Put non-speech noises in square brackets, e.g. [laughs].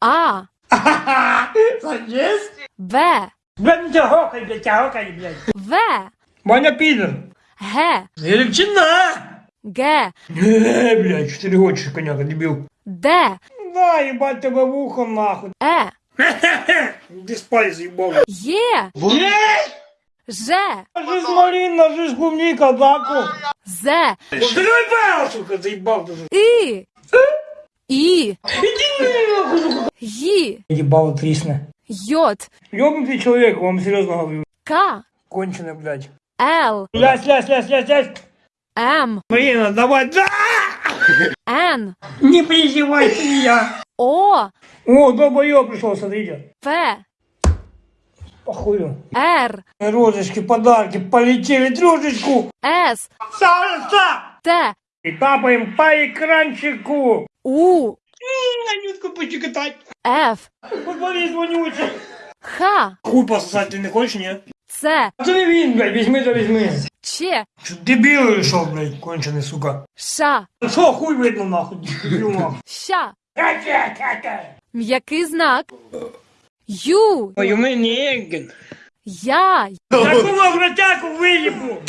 А, [laughs] Есть? В, Блядь, не тягокай, блядь, тягокай, блядь. В, Маня підер. Г, Галичина! Г, Е, блядь, чотири очі коняка, дебіл. Д, Да, їбать тебе вухо нахуй. Е, [laughs] Ти спай заїбав. Є, Є! Ж, Жизнь малина, жизнь клубника, даку. З, Подривай бел, сука, заїбав дуже. І, І, Іди нахуй. Ї, Їбало трісне. Йот, Ёбнутый человек, вам серьезно говорю. К, Конченый, блядь. Л, Лясь, лясь, лясь, лясь, лясь. М, Марина, давай, да! Н, Не переживай, ты я. О, О, долбоёб пришел, смотрите. П, Похую. Р, Розочки, подарки, полетели дружечку. С, Салса! Т, И тапаем по экранчику. У, Анютку почекатать. Ф, Футболист вонючий. Х, Хуй пососать ты не хочешь, не? Ц, А ты не вин, блядь, возьми да возьми. Ч, Что дебил решил, блядь, конченый, сука. Ш, Что хуй видно, нахуй, дебил, нахуй. Щ, Ка-ка-ка-ка. м'який знак, Ю, Ой, у меня Эгген. Я, Такого вратяку выебу.